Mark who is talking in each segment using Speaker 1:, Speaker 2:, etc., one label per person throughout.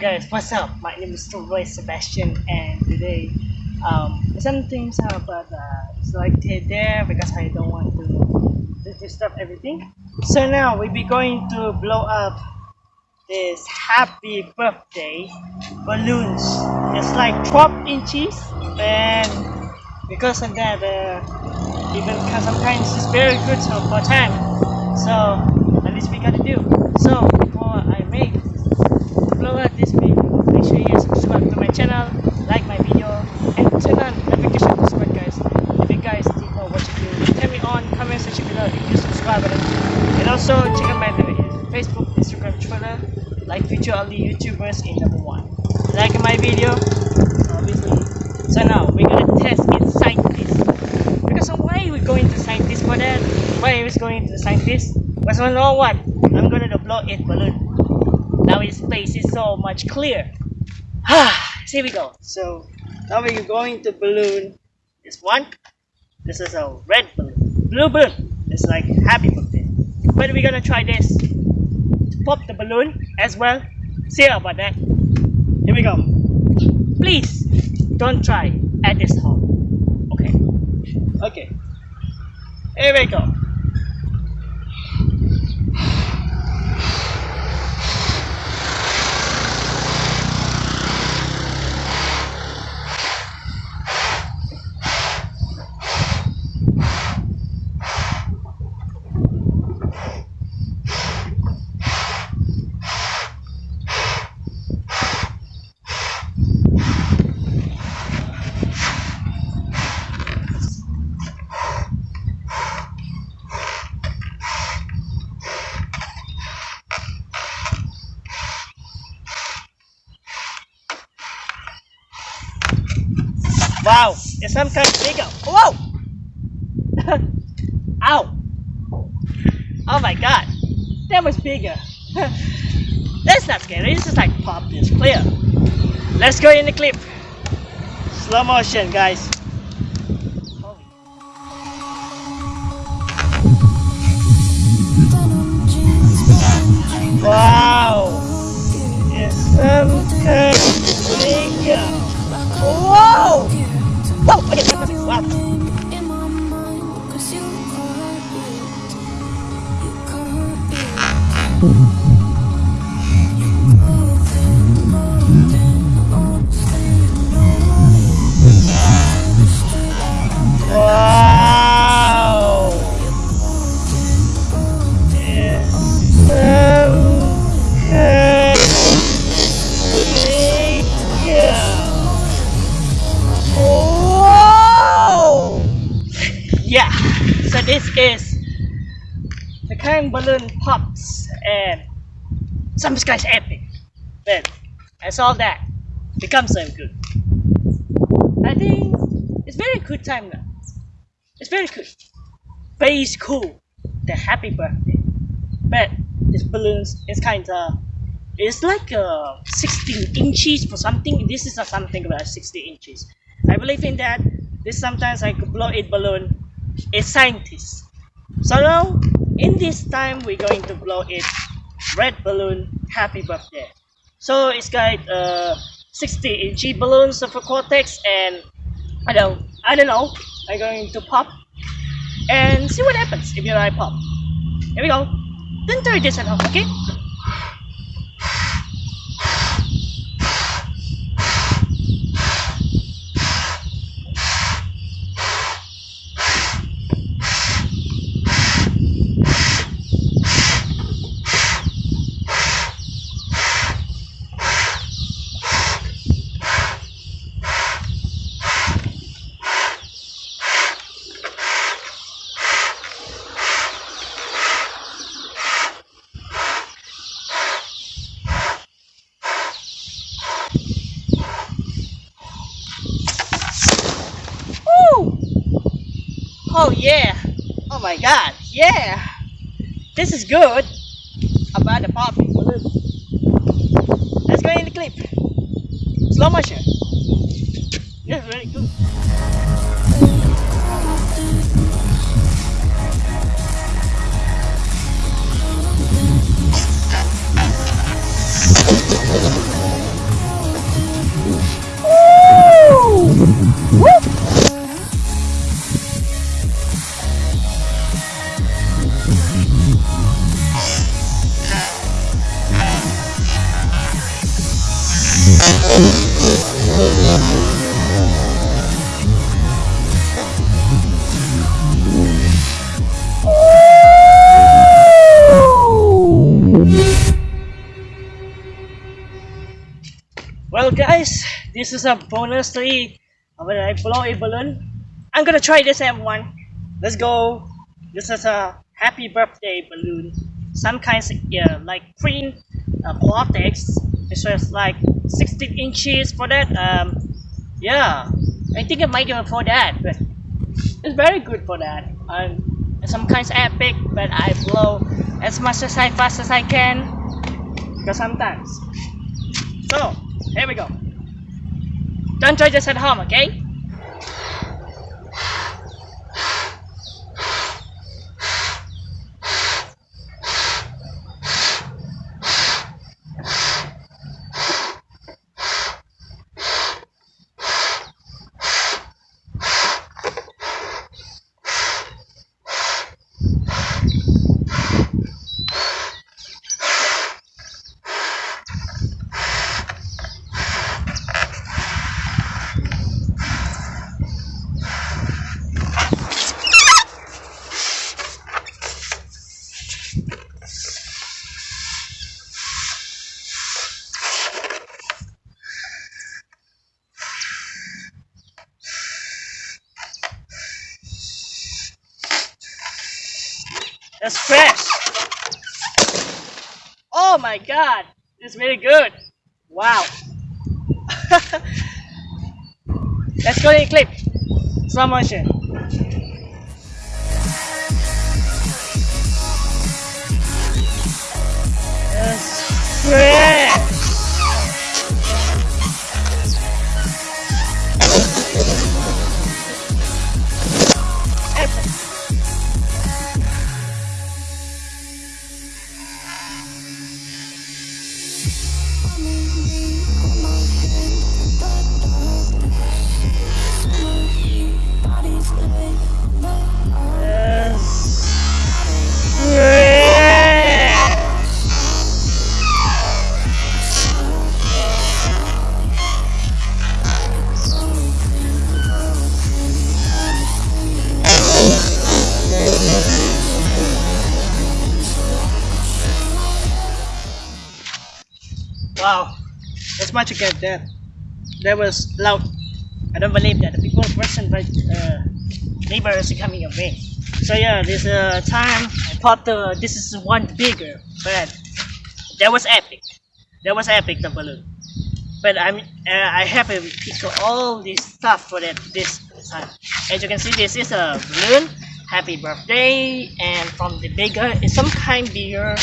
Speaker 1: guys, what's up? My name is Roy Sebastian and today um, some things but uh, like there because I don't want to, to disturb everything. So now we'll be going to blow up this happy birthday balloons. It's like 12 inches and because of that uh, even sometimes it's very good for time. So at least we gotta do. So before I make blow up this video, make sure you subscribe to my channel, like my video, and turn on notification to squad guys. If you guys didn't know what to do, tell me on comment section below if you subscribe button. And also check out my Facebook, Instagram, Twitter, like feature all the YouTubers in number one. Like my video, obviously. So now we're gonna test in scientist. Because why are we going to scientist for that? Why are we going to scientist? Because you know what? I'm gonna blow it balloon. Now his space is so much clear. Ah, here we go. So now we're going to balloon this one. This is a red balloon. Blue balloon. It's like happy birthday. But we're gonna try this. Pop the balloon as well. See about that. Here we go. Please don't try at this home. Okay. Okay. Here we go. Wow, it's some kind of bigger. Whoa! Ow! Oh my god, that was bigger. That's not scary, it's just like pop this clear. Let's go in the clip. Slow motion, guys. Wow! It's some kind of bigger. Whoa! Wow. Wow! Kind balloon pops and some guy's epic. But as all that becomes so good. I think it's very good time now. It's very good. Very cool. The happy birthday. But this balloons is kinda it's like uh 16 inches for something. This is a something about 60 inches. I believe in that. This sometimes I could blow it balloon a scientist. So now in this time we're going to blow it red balloon happy birthday. So it's got uh 60 inch balloons of a cortex and I don't I don't know. I'm going to pop and see what happens if you I pop. Here we go. Then turn this off, okay? Oh yeah! Oh my god, yeah! This is good! About the balloon. Let's go in the clip. Slow motion. Is really good. This is a bonus three when I blow a balloon. I'm gonna try this everyone. Let's go. This is a happy birthday balloon. Some kinds of yeah, like green uh, cortex. It's just like 16 inches for that. Um, yeah, I think I might it for that, but it's very good for that. Um, some kinds epic, but I blow as much as I fast as I can because sometimes. So here we go. Don't try this at home, okay? That's fresh. Oh my god, it's very good. Wow. Let's go in clip. Slow motion. Wow, that's much again that. That was loud. I don't believe that the people person right uh, neighbors coming away. So yeah, this uh, time I thought the this is one bigger, but that was epic. That was epic the balloon. But I'm uh, I have a picture all this stuff for that this time. As you can see, this is a balloon. Happy birthday, and from the bigger, it's some kind bigger,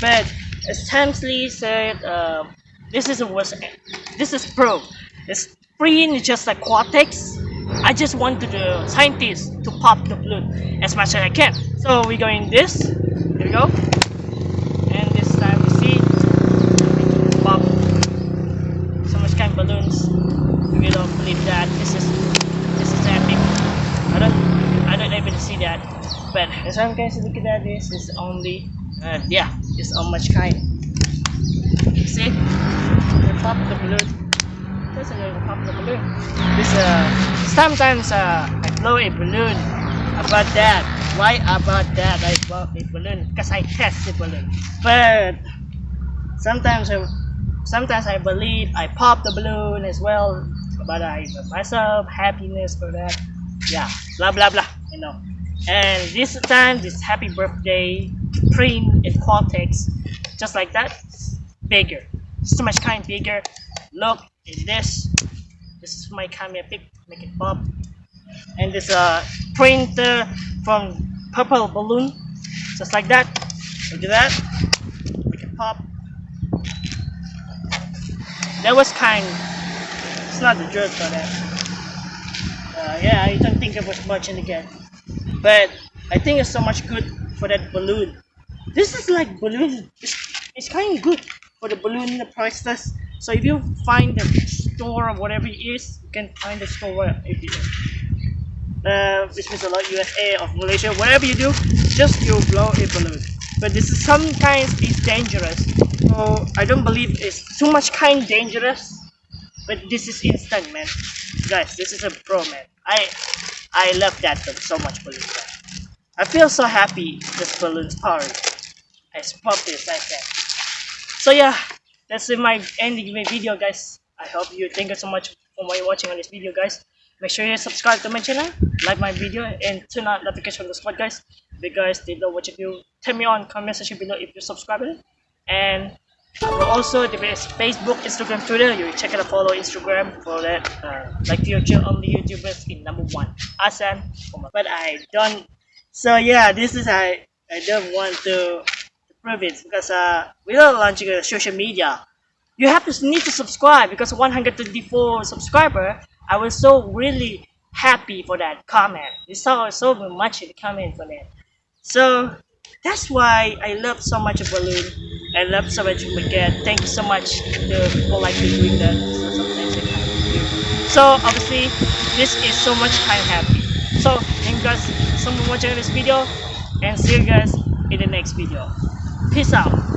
Speaker 1: but as Tamsley said, uh, this is was this is pro. It's free is just Cortex. I just want the scientists to pop the balloon as much as I can. So we're going this. Here we go. And this time we see pop so much kind of balloons. We don't believe that this is this is epic. I don't I don't even see that. But as I'm guys look at that this is only uh, yeah, it's on much kind. See? The pop the balloon. There's a pop the balloon. This uh sometimes uh I blow a balloon about that. Why about that I blow a balloon? Because I test the balloon. But sometimes I sometimes I believe I pop the balloon as well. But I myself happiness for that. Yeah, blah blah blah. You know. And this time, this happy birthday print in Cortex, just like that, bigger. So much kind bigger. Look in this. This is my camera pick, make it pop. And this uh printer from purple balloon, just like that. Look at that. Make it pop. That was kind. It's not the jerk for that. Uh, yeah, I don't think it was much in the game, but I think it's so much good for that balloon. This is like balloon. It's, it's kind of good for the balloon the priceless. So if you find the store or whatever it is, you can find the store if you uh, which means a lot USA of Malaysia. Whatever you do, just you blow a balloon. But this is some kind is dangerous. So I don't believe it's too much kind dangerous. but this is instant man guys this is a pro man i i love that so much balloon i feel so happy this balloon's power as puppy as i can so yeah that's my ending my video guys i hope you thank you so much for watching on this video guys make sure you subscribe to my channel like my video and turn on notification on the spot guys because they know what you do tell me on comment section below if you're subscribe and also the Facebook, Instagram, Twitter. You check out, follow Instagram for that. Uh, like future only YouTubers in number one. Asan, but I don't. So yeah, this is I. I don't want to, it because uh, we are launching a social media. You have to need to subscribe because 124 subscriber. I was so really happy for that comment. You saw so much in the comment for that. So that's why I love so much balloon. I love so much Maget. Thank you so much to people like doing that. So So obviously this is so much I'm happy. So thank you guys so much for watching this video and see you guys in the next video. Peace out.